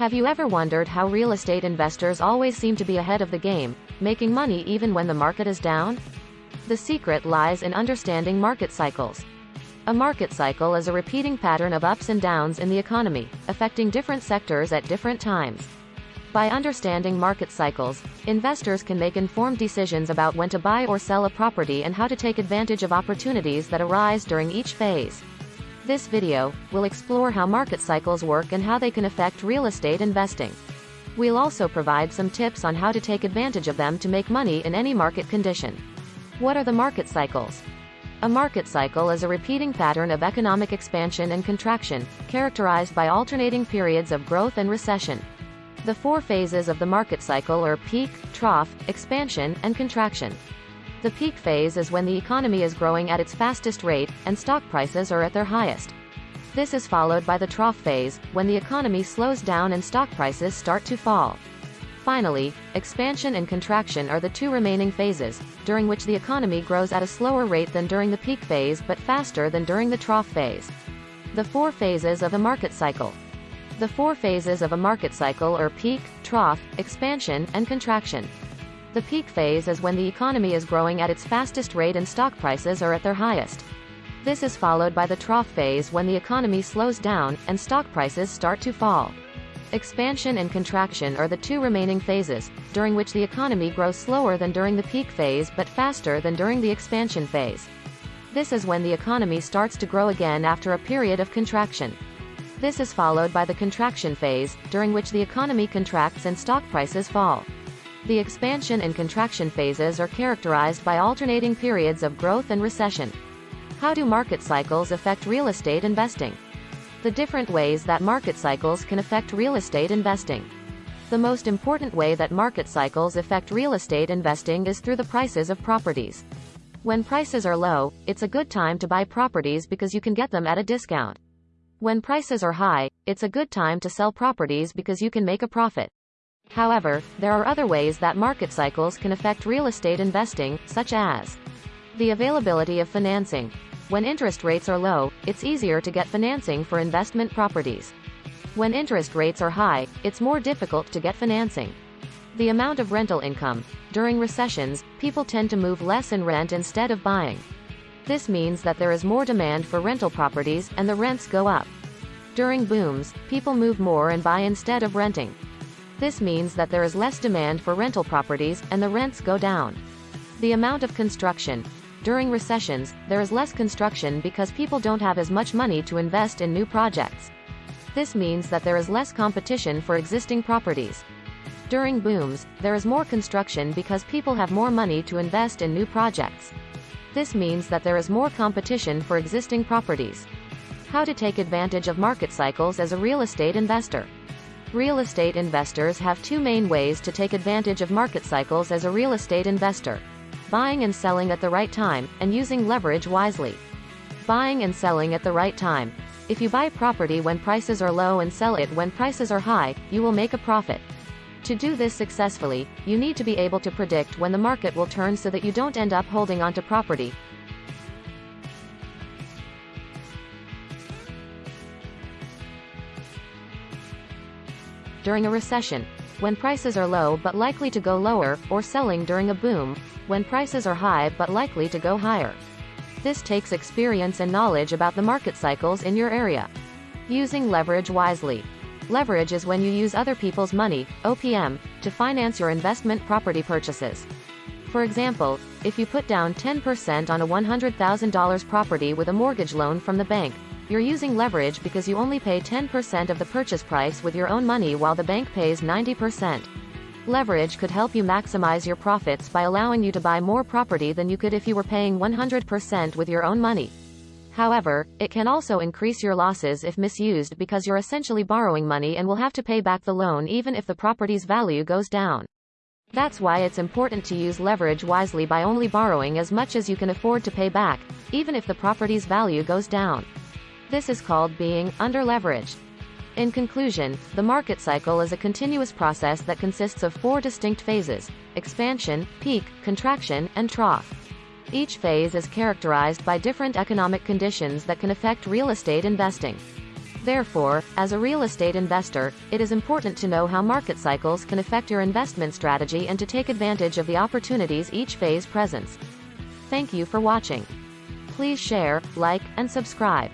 Have you ever wondered how real estate investors always seem to be ahead of the game, making money even when the market is down? The secret lies in understanding market cycles. A market cycle is a repeating pattern of ups and downs in the economy, affecting different sectors at different times. By understanding market cycles, investors can make informed decisions about when to buy or sell a property and how to take advantage of opportunities that arise during each phase. This video we'll explore how market cycles work and how they can affect real estate investing. We'll also provide some tips on how to take advantage of them to make money in any market condition. What are the market cycles? A market cycle is a repeating pattern of economic expansion and contraction, characterized by alternating periods of growth and recession. The four phases of the market cycle are peak, trough, expansion, and contraction. The peak phase is when the economy is growing at its fastest rate, and stock prices are at their highest. This is followed by the trough phase, when the economy slows down and stock prices start to fall. Finally, expansion and contraction are the two remaining phases, during which the economy grows at a slower rate than during the peak phase but faster than during the trough phase. The four phases of a market cycle. The four phases of a market cycle are peak, trough, expansion, and contraction. The peak phase is when the economy is growing at its fastest rate and stock prices are at their highest. This is followed by the trough phase when the economy slows down, and stock prices start to fall. Expansion and contraction are the two remaining phases, during which the economy grows slower than during the peak phase but faster than during the expansion phase. This is when the economy starts to grow again after a period of contraction. This is followed by the contraction phase, during which the economy contracts and stock prices fall. The expansion and contraction phases are characterized by alternating periods of growth and recession. How do market cycles affect real estate investing? The different ways that market cycles can affect real estate investing. The most important way that market cycles affect real estate investing is through the prices of properties. When prices are low, it's a good time to buy properties because you can get them at a discount. When prices are high, it's a good time to sell properties because you can make a profit. However, there are other ways that market cycles can affect real estate investing, such as the availability of financing. When interest rates are low, it's easier to get financing for investment properties. When interest rates are high, it's more difficult to get financing. The amount of rental income. During recessions, people tend to move less in rent instead of buying. This means that there is more demand for rental properties, and the rents go up. During booms, people move more and buy instead of renting. This means that there is less demand for rental properties, and the rents go down. The amount of construction. During recessions, there is less construction because people don't have as much money to invest in new projects. This means that there is less competition for existing properties. During booms, there is more construction because people have more money to invest in new projects. This means that there is more competition for existing properties. How to take advantage of market cycles as a real estate investor. Real estate investors have two main ways to take advantage of market cycles as a real estate investor. Buying and selling at the right time, and using leverage wisely. Buying and selling at the right time. If you buy property when prices are low and sell it when prices are high, you will make a profit. To do this successfully, you need to be able to predict when the market will turn so that you don't end up holding onto property. During a recession, when prices are low but likely to go lower, or selling during a boom, when prices are high but likely to go higher. This takes experience and knowledge about the market cycles in your area. Using leverage wisely. Leverage is when you use other people's money, OPM, to finance your investment property purchases. For example, if you put down 10% on a $100,000 property with a mortgage loan from the bank, you're using leverage because you only pay 10% of the purchase price with your own money while the bank pays 90%. Leverage could help you maximize your profits by allowing you to buy more property than you could if you were paying 100% with your own money. However, it can also increase your losses if misused because you're essentially borrowing money and will have to pay back the loan even if the property's value goes down. That's why it's important to use leverage wisely by only borrowing as much as you can afford to pay back, even if the property's value goes down. This is called being underleveraged. In conclusion, the market cycle is a continuous process that consists of four distinct phases expansion, peak, contraction, and trough. Each phase is characterized by different economic conditions that can affect real estate investing. Therefore, as a real estate investor, it is important to know how market cycles can affect your investment strategy and to take advantage of the opportunities each phase presents. Thank you for watching. Please share, like, and subscribe.